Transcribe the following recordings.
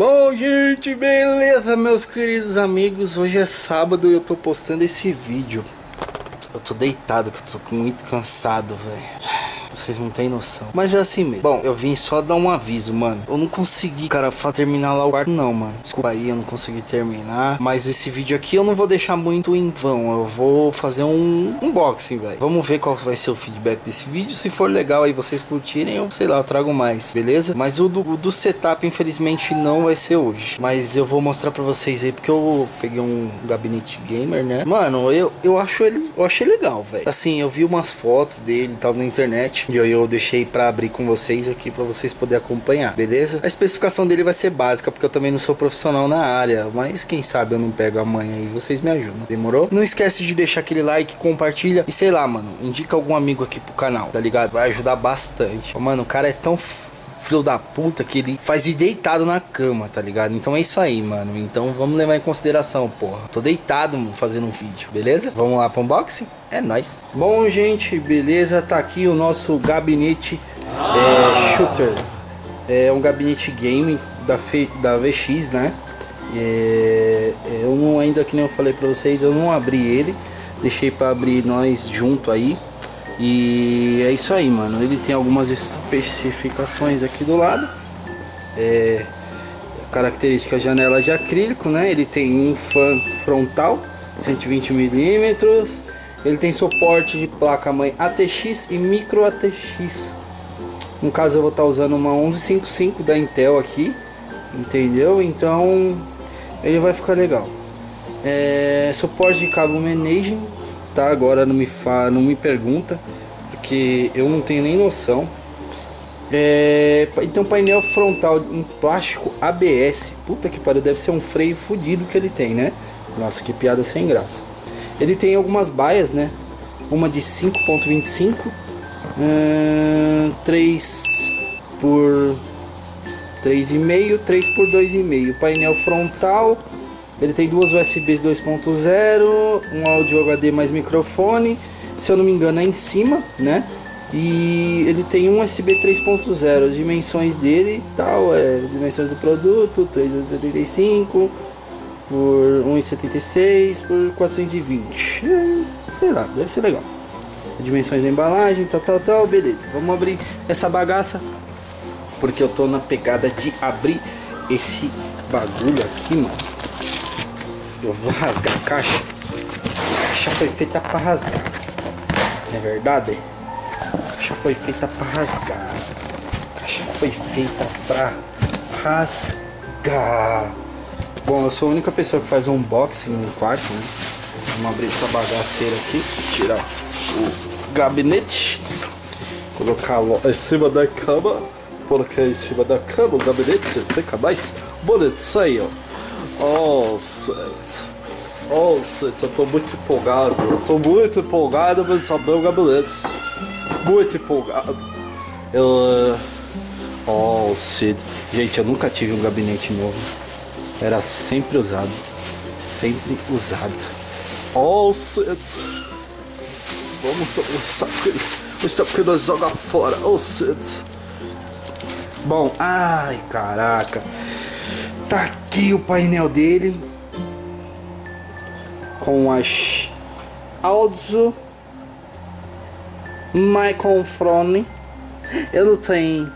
Bom, gente, beleza, meus queridos amigos? Hoje é sábado e eu tô postando esse vídeo. Eu tô deitado, que eu tô muito cansado, velho. Vocês não têm noção. Mas é assim mesmo. Bom, eu vim só dar um aviso, mano. Eu não consegui, cara, terminar lá o quarto, não, mano. Desculpa aí, eu não consegui terminar. Mas esse vídeo aqui eu não vou deixar muito em vão. Eu vou fazer um unboxing, velho. Vamos ver qual vai ser o feedback desse vídeo. Se for legal aí vocês curtirem, eu sei lá, eu trago mais, beleza? Mas o do, o do setup, infelizmente, não vai ser hoje. Mas eu vou mostrar pra vocês aí, porque eu peguei um gabinete gamer, né? Mano, eu, eu acho ele, eu achei legal, velho. Assim, eu vi umas fotos dele e tal na internet. E eu, eu deixei para abrir com vocês aqui para vocês poderem acompanhar, beleza? A especificação dele vai ser básica, porque eu também não sou profissional na área, mas quem sabe eu não pego amanhã aí, vocês me ajudam, demorou? Não esquece de deixar aquele like, compartilha e sei lá, mano, indica algum amigo aqui pro canal, tá ligado? Vai ajudar bastante. Mano, o cara é tão filho da puta que ele faz de deitado na cama, tá ligado? Então é isso aí, mano. Então vamos levar em consideração, porra. Tô deitado fazendo um vídeo, beleza? Vamos lá pro unboxing? É nóis. Bom, gente, beleza? Tá aqui o nosso gabinete é, shooter. É um gabinete game da, da VX, né? É, eu não, ainda que nem eu falei pra vocês, eu não abri ele. Deixei pra abrir nós junto aí. E é isso aí, mano. Ele tem algumas especificações aqui do lado. É, característica janela de acrílico, né? Ele tem um fan frontal, 120 milímetros. Ele tem suporte de placa mãe ATX e micro ATX. No caso eu vou estar tá usando uma 1155 da Intel aqui, entendeu? Então ele vai ficar legal. É, suporte de cabo managing tá? Agora não me fa, não me pergunta, porque eu não tenho nem noção. É, então painel frontal em plástico ABS. Puta que pariu, deve ser um freio fodido que ele tem, né? Nossa, que piada sem graça. Ele tem algumas baias, né? Uma de 5.25, uh, 3 por 3,5, 3 por 2,5. Painel frontal ele tem duas USBs 2.0, um áudio HD mais microfone, se eu não me engano é em cima, né? E ele tem um USB 3.0, dimensões dele tal, é, dimensões do produto, 3,75 por 1,76 por 420. É, sei lá, deve ser legal. Dimensões da embalagem, tal, tal, tal, beleza. Vamos abrir essa bagaça, porque eu tô na pegada de abrir esse bagulho aqui, mano. Eu vou rasgar a caixa. A caixa foi feita para rasgar. Não é verdade? A caixa foi feita para rasgar. A caixa foi feita para rasgar. Bom, eu sou a única pessoa que faz um unboxing no quarto, né? Vamos abrir essa bagaceira aqui. Tirar o gabinete. Colocar em cima da cama. Colocar em cima da cama o gabinete. Fica mais bonito. Isso aí, ó. Oh, Seth. Oh, Seth, eu tô muito empolgado. Eu tô muito empolgado pra saber o gabinete. Muito empolgado. Eu. Oh, Sid. Gente, eu nunca tive um gabinete novo. Era sempre usado. Sempre usado. Oh, Sid. Vamos usar isso que nós joga fora. Oh, Sid. Bom, ai, caraca. Tá aqui o painel dele com as Audio microphone. Ele tem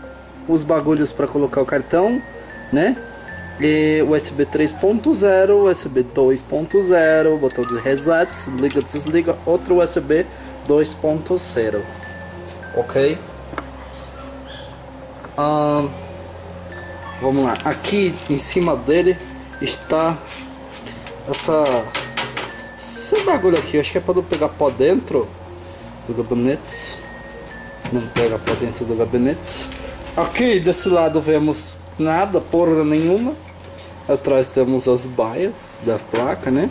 os bagulhos para colocar o cartão, né? E USB 3.0, USB 2.0, botão de reset, liga, desliga, outro USB 2.0, ok? Um, Vamos lá, aqui em cima dele está essa esse bagulho aqui, acho que é para não pegar pó dentro do gabinete. Não pega pó dentro do gabinete. Aqui desse lado vemos nada, porra nenhuma. Atrás temos as baias da placa, né?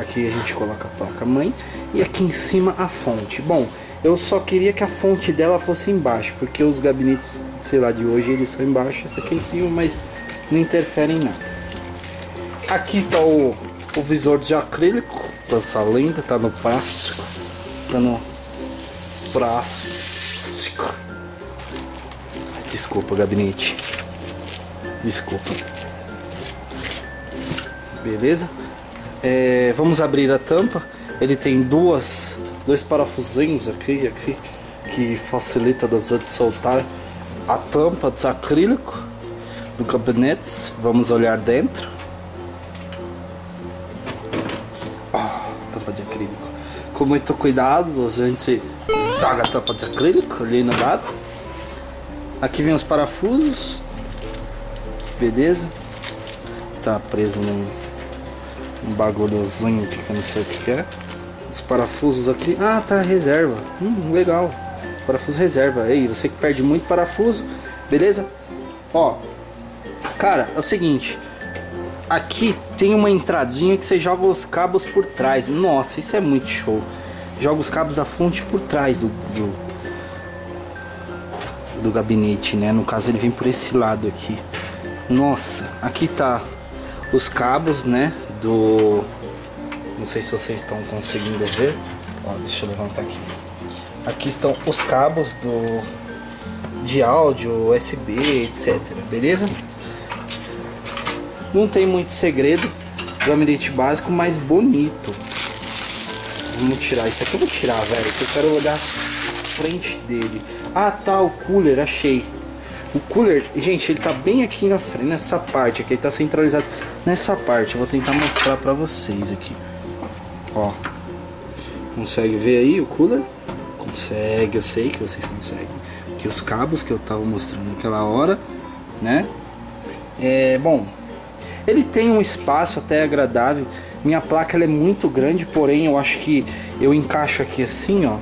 Aqui a gente coloca a placa mãe e aqui em cima a fonte. Bom, eu só queria que a fonte dela fosse embaixo, porque os gabinetes, sei lá, de hoje eles são embaixo, esse aqui é em cima, mas não interfere em nada. Aqui está o, o visor de acrílico, essa lenda, tá no plástico, tá no plástico. Desculpa, gabinete. Desculpa. beleza? É, vamos abrir a tampa. Ele tem duas, dois parafusinhos aqui, aqui que facilita das de soltar a tampa de acrílico do gabinete. Vamos olhar dentro. Oh, tampa de acrílico. Com muito cuidado, a gente zaga a tampa de acrílico ali no lado. Aqui vem os parafusos. Beleza? Tá preso num um bagulhozinho que eu não sei o que é. Os parafusos aqui. Ah, tá, reserva. Hum, legal. Parafuso reserva. Aí, você que perde muito parafuso, beleza? Ó, cara, é o seguinte. Aqui tem uma entradinha que você joga os cabos por trás. Nossa, isso é muito show. Joga os cabos da fonte por trás do, do, do gabinete, né? No caso, ele vem por esse lado aqui. Nossa, aqui tá os cabos, né? do... Não sei se vocês estão conseguindo ver. Ó, deixa eu levantar aqui. Aqui estão os cabos do de áudio, USB, etc. Beleza? Não tem muito segredo. Gabinete básico, mas bonito. Vamos tirar. Isso aqui eu vou tirar, velho. eu quero olhar frente dele. Ah, tá. O cooler, achei. O cooler, gente, ele tá bem aqui na frente, nessa parte aqui, ele tá centralizado nessa parte. Eu vou tentar mostrar pra vocês aqui. Ó. Consegue ver aí o cooler? Consegue, eu sei que vocês conseguem. Aqui os cabos que eu tava mostrando naquela hora, né? É, bom, ele tem um espaço até agradável. Minha placa ela é muito grande, porém eu acho que eu encaixo aqui assim, ó.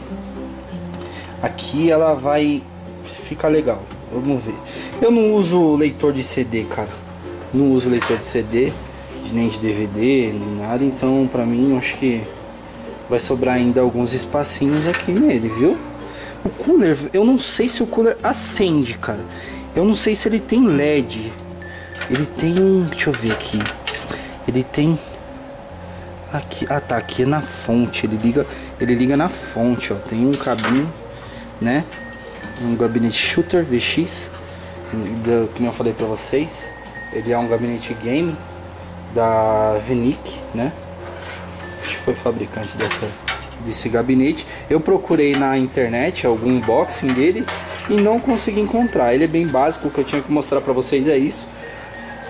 Aqui ela vai ficar legal. Vamos ver. Eu não uso leitor de CD, cara. Não uso leitor de CD, nem de DVD, nem nada. Então, pra mim, eu acho que vai sobrar ainda alguns espacinhos aqui nele, viu? O cooler, eu não sei se o cooler acende, cara. Eu não sei se ele tem LED. Ele tem deixa eu ver aqui. Ele tem aqui, ah tá, aqui é na fonte. Ele liga, ele liga na fonte, ó. Tem um cabinho, né? um gabinete Shooter VX, da, que eu falei pra vocês. Ele é um gabinete game da Venic, né? Foi fabricante dessa, desse gabinete. Eu procurei na internet algum unboxing dele e não consegui encontrar. Ele é bem básico, o que eu tinha que mostrar pra vocês é isso.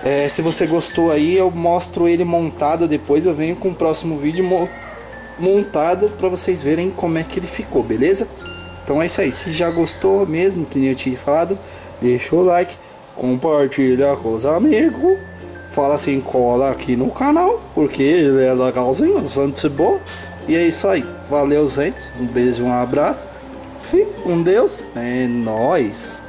É, se você gostou aí, eu mostro ele montado depois. Eu venho com o próximo vídeo montado para vocês verem como é que ele ficou, beleza? Então é isso aí. Se já gostou mesmo, que nem eu tinha falado, deixa o like, compartilha com os amigos. Fala assim, cola aqui no canal, porque ele é legalzinho, bastante bom. E é isso aí. Valeu, gente. Um beijo, um abraço. Fique com Deus. É nóis.